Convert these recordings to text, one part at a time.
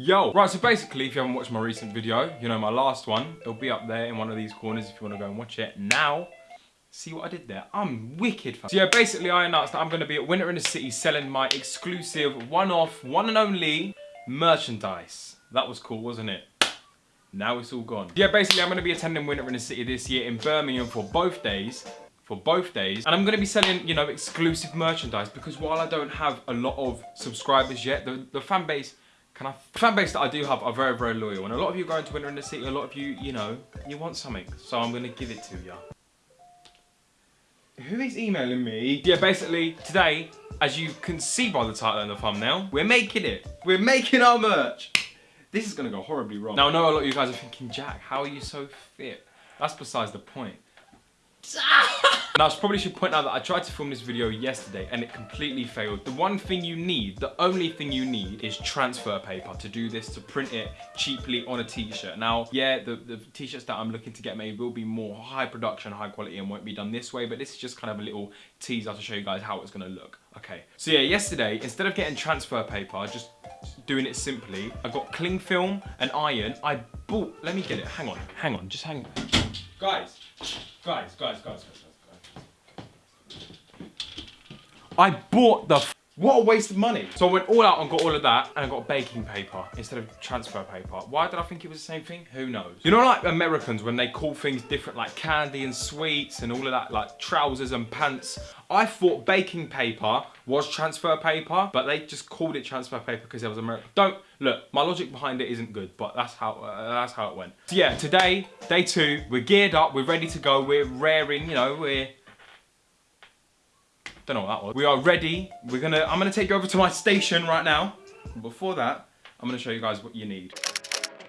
Yo! Right, so basically, if you haven't watched my recent video, you know my last one, it'll be up there in one of these corners if you want to go and watch it. Now, see what I did there? I'm wicked. So yeah, basically I announced that I'm going to be at Winter in the City selling my exclusive, one-off, one and only merchandise. That was cool, wasn't it? Now it's all gone. Yeah, basically I'm going to be attending Winter in the City this year in Birmingham for both days for both days and I'm going to be selling you know exclusive merchandise because while I don't have a lot of subscribers yet the, the fan base can I fan base that I do have are very very loyal and a lot of you going to Winter in the City a lot of you you know you want something so I'm going to give it to you who is emailing me? Yeah, basically, today, as you can see by the title and the thumbnail, we're making it. We're making our merch. This is gonna go horribly wrong. Now, I know a lot of you guys are thinking, Jack, how are you so fit? That's besides the point. now, I probably should point out that I tried to film this video yesterday and it completely failed. The one thing you need, the only thing you need is transfer paper to do this, to print it cheaply on a t-shirt. Now, yeah, the, the t-shirts that I'm looking to get made will be more high production, high quality and won't be done this way, but this is just kind of a little teaser to show you guys how it's gonna look. Okay, so yeah, yesterday, instead of getting transfer paper, just doing it simply, I got cling film and iron. I bought, let me get it, hang on, hang on, just hang on. Guys, guys, guys, guys, guys, guys. I bought the what a waste of money. So I went all out and got all of that and I got baking paper instead of transfer paper. Why did I think it was the same thing? Who knows? You know like Americans when they call things different like candy and sweets and all of that like trousers and pants. I thought baking paper was transfer paper but they just called it transfer paper because it was American. Don't, look, my logic behind it isn't good but that's how, uh, that's how it went. So yeah, today, day two, we're geared up, we're ready to go, we're raring, you know, we're don't know what that was. We are ready. We're gonna, I'm gonna take you over to my station right now. Before that, I'm gonna show you guys what you need.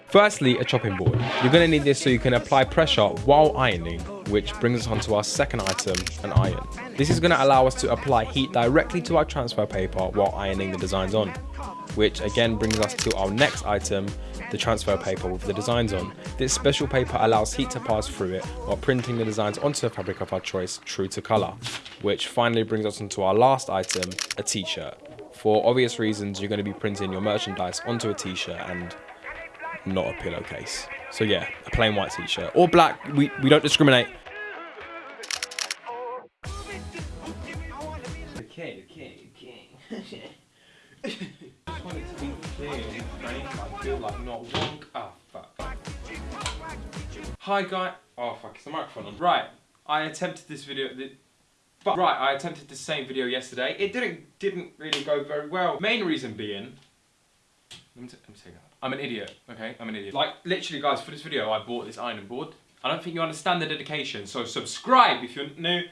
Firstly, a chopping board. You're to need this so you can apply pressure while ironing, which brings us on to our second item, an iron. This is to allow us to apply heat directly to our transfer paper while ironing the designs on, which again brings us to our next item, the transfer paper with the designs on. This special paper allows heat to pass through it while printing the designs onto a fabric of our choice true to colour, which finally brings us into our last item, a t-shirt. For obvious reasons, you're going to be printing your merchandise onto a t-shirt and not a pillowcase. So yeah, a plain white t-shirt. Or black, we, we don't discriminate. Okay, okay, okay. Not one... Oh, ah, fuck. Hi, guy. Oh, fuck, it's the microphone on. Right, I attempted this video... But right, I attempted the same video yesterday. It didn't didn't really go very well. Main reason being... Let me, let me take that. I'm an idiot, okay? I'm an idiot. Like, literally, guys, for this video, I bought this ironing board. I don't think you understand the dedication, so subscribe if you're new.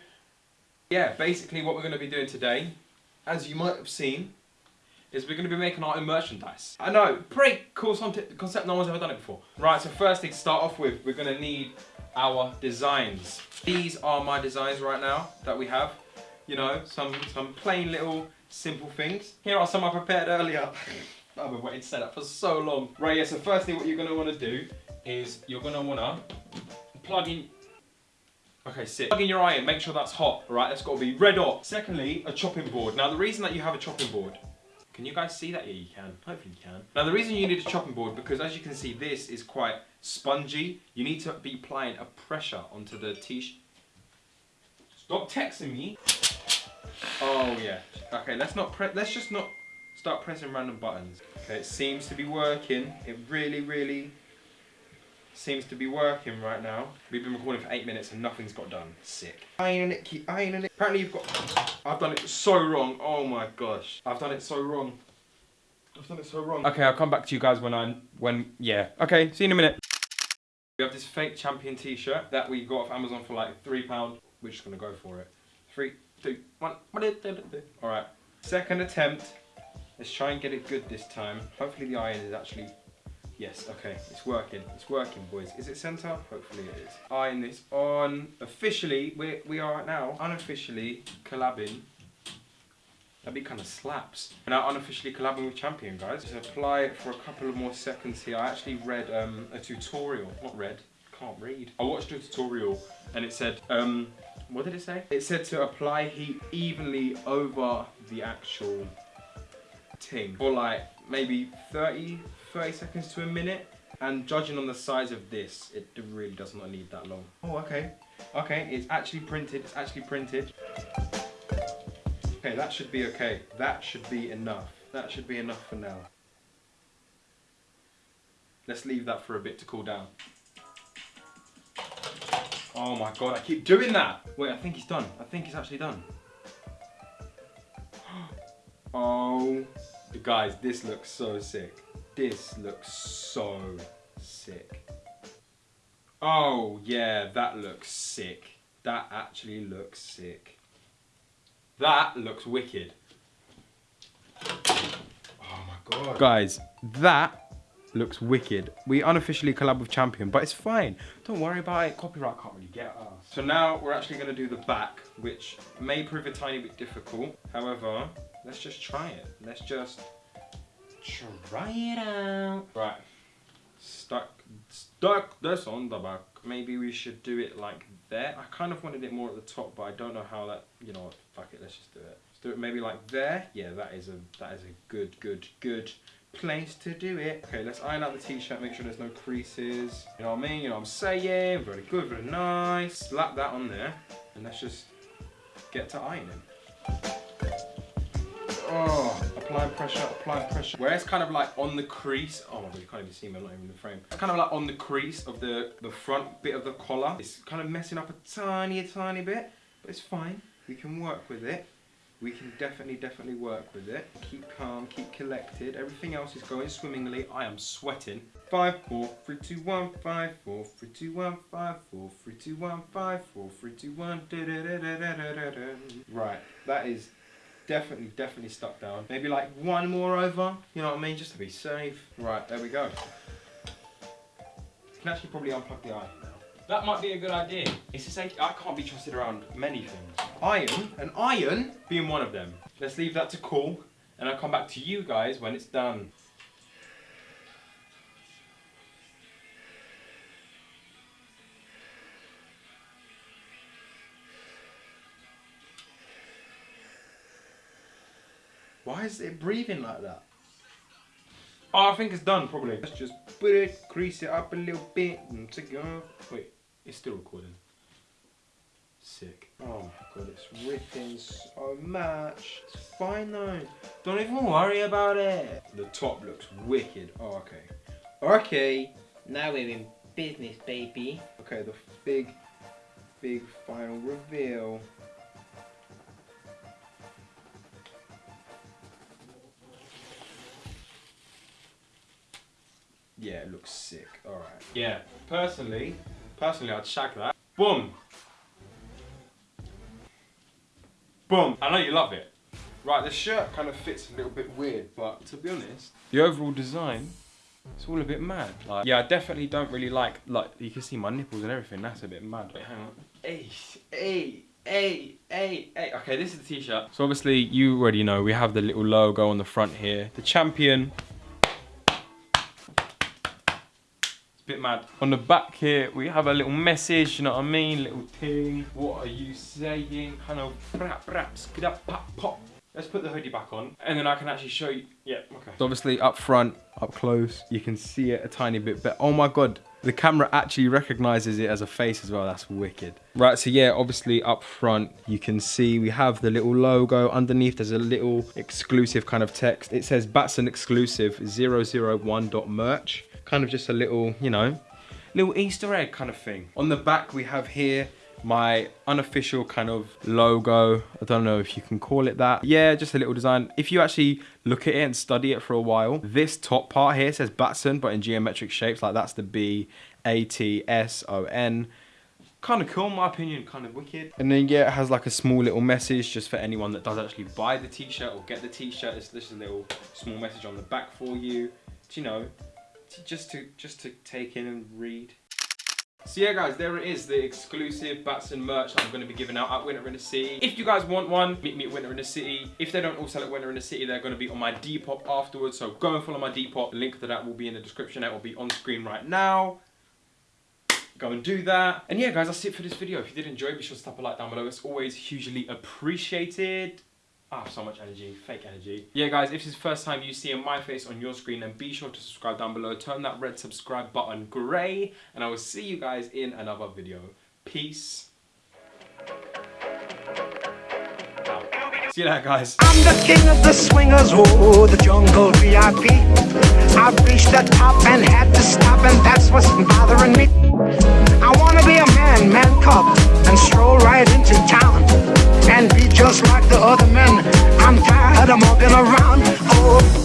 Yeah, basically what we're going to be doing today, as you might have seen, is we're going to be making our own merchandise. I know, pretty cool concept, no one's ever done it before. Right, so first thing to start off with, we're going to need our designs. These are my designs right now that we have. You know, some, some plain little simple things. Here are some I prepared earlier. I've been waiting to say that for so long. Right, yeah, so firstly what you're gonna wanna do is you're gonna wanna plug in Okay, sit. Plug in your iron, make sure that's hot, right? That's gotta be red hot. Secondly, a chopping board. Now the reason that you have a chopping board, can you guys see that? Yeah, you can. Hopefully you can. Now the reason you need a chopping board, because as you can see, this is quite spongy. You need to be applying a pressure onto the t-shirt. Stop texting me. Oh yeah. Okay, let's not pre let's just not start pressing random buttons. Okay, it seems to be working. It really, really seems to be working right now. We've been recording for eight minutes and nothing's got done. Sick. Ironing it, keep ironing it. Apparently you've got... I've done it so wrong. Oh my gosh. I've done it so wrong. I've done it so wrong. Okay, I'll come back to you guys when I... When... Yeah. Okay, see you in a minute. We have this fake champion t-shirt that we got off Amazon for like £3. We're just going to go for it. Three, two, one. Alright. Second attempt. Let's try and get it good this time. Hopefully the iron is actually... Yes, okay, it's working. It's working, boys. Is it center? Hopefully it is. Iron this on. Officially, we, we are now unofficially collabing. That'd be kind of slaps. Now unofficially collabing with Champion, guys. Just apply it for a couple of more seconds here. I actually read um, a tutorial. Not read. Can't read. I watched a tutorial and it said, um, what did it say? It said to apply heat evenly over the actual ting Or like maybe 30, 30 seconds to a minute. And judging on the size of this, it really does not need that long. Oh, okay. Okay, it's actually printed, it's actually printed. Okay, that should be okay. That should be enough. That should be enough for now. Let's leave that for a bit to cool down. Oh my god, I keep doing that! Wait, I think he's done. I think he's actually done. Oh, guys, this looks so sick. This looks so sick. Oh, yeah, that looks sick. That actually looks sick. That looks wicked. Oh my god. Guys, that looks wicked. We unofficially collab with Champion, but it's fine. Don't worry about it. Copyright can't really get us. So now we're actually going to do the back, which may prove a tiny bit difficult. However, let's just try it. Let's just try it out. Right. Stuck, stuck this on the back. Maybe we should do it like there. I kind of wanted it more at the top, but I don't know how that, you know what, fuck it, let's just do it. Let's do it maybe like there. Yeah, that is a, that is a good, good, good place to do it. Okay, let's iron out the t-shirt, make sure there's no creases. You know what I mean? You know what I'm saying? Very good, very nice. Slap that on there, and let's just get to ironing. Oh, applying pressure, applying pressure. Where it's kind of like on the crease. Oh my god, you can't even see me, I'm not even in the frame. It's kind of like on the crease of the, the front bit of the collar. It's kind of messing up a tiny, tiny bit, but it's fine. We can work with it. We can definitely, definitely work with it. Keep calm, keep collected. Everything else is going swimmingly. I am sweating. Five, four, three, two, one, five, four, three, two, one, five, four, three, two, one, five, four, three, two, one. Da, da, da, da, da, da, da. Right, that is definitely, definitely stuck down. Maybe like one more over, you know what I mean? Just to be safe. Right, there we go. You can actually probably unplug the iron now. That might be a good idea. It's just like, I can't be trusted around many things. Iron, an iron being one of them. Let's leave that to cool, and I'll come back to you guys when it's done. Why is it breathing like that? Oh, I think it's done probably. Let's just put it, crease it up a little bit and take it off. Wait, it's still recording. Sick. Oh my god, it's ripping so much. It's fine though. Don't even worry about it. The top looks wicked. Oh, okay. Okay, now we're in business, baby. Okay, the big, big final reveal. Yeah, it looks sick. Alright. Yeah, personally, personally I'd shag that. Boom! Boom! I know you love it. Right, the shirt kind of fits a little bit weird, but to be honest, the overall design, it's all a bit mad. Like, yeah, I definitely don't really like, like, you can see my nipples and everything, that's a bit mad. Wait, hang on. Hey, hey, hey, hey, hey. Okay, this is the t-shirt. So obviously, you already know, we have the little logo on the front here. The champion bit mad. On the back here, we have a little message, you know what I mean? Little thing. What are you saying? Kind of rap, rap, skid up, pop, pop. Let's put the hoodie back on and then I can actually show you. Yeah, okay. So obviously up front, up close, you can see it a tiny bit but Oh my God, the camera actually recognizes it as a face as well. That's wicked. Right, so yeah, obviously up front, you can see we have the little logo. Underneath, there's a little exclusive kind of text. It says Batson exclusive 001.merch kind of just a little, you know, little Easter egg kind of thing. On the back we have here my unofficial kind of logo. I don't know if you can call it that. Yeah, just a little design. If you actually look at it and study it for a while, this top part here says Batson, but in geometric shapes, like that's the B, A, T, S, O, N. Kind of cool, in my opinion, kind of wicked. And then, yeah, it has like a small little message just for anyone that does actually buy the t-shirt or get the t-shirt. It's just a little small message on the back for you. Do you know, just to just to take in and read. So yeah guys, there it is, the exclusive Batson merch that I'm going to be giving out at Winter in the City. If you guys want one, meet me at Winter in the City. If they don't all sell at Winter in the City, they're going to be on my Depop afterwards. So go and follow my Depop. Link to that will be in the description. It will be on screen right now. Go and do that. And yeah guys, that's it for this video. If you did enjoy, be sure to tap a like down below. It's always hugely appreciated. I have so much energy, fake energy. Yeah, guys, if this is the first time you see my face on your screen, then be sure to subscribe down below. Turn that red subscribe button grey, and I will see you guys in another video. Peace. See you guys. I'm the king of the swingers, oh, the jungle VIP. I've reached the top and had to stop, and that's what's bothering me. I wanna be a man, man cub, and stroll right into town and be just like the other men. I'm tired of walking around. Oh,